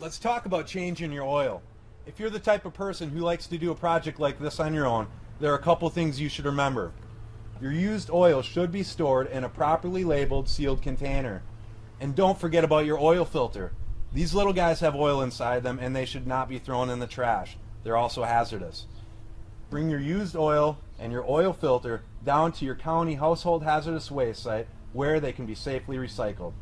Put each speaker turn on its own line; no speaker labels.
let's talk about changing your oil. If you're the type of person who likes to do a project like this on your own, there are a couple things you should remember. Your used oil should be stored in a properly labeled sealed container. And don't forget about your oil filter. These little guys have oil inside them and they should not be thrown in the trash. They're also hazardous. Bring your used oil and your oil filter down to your county household hazardous waste site where they can be safely recycled.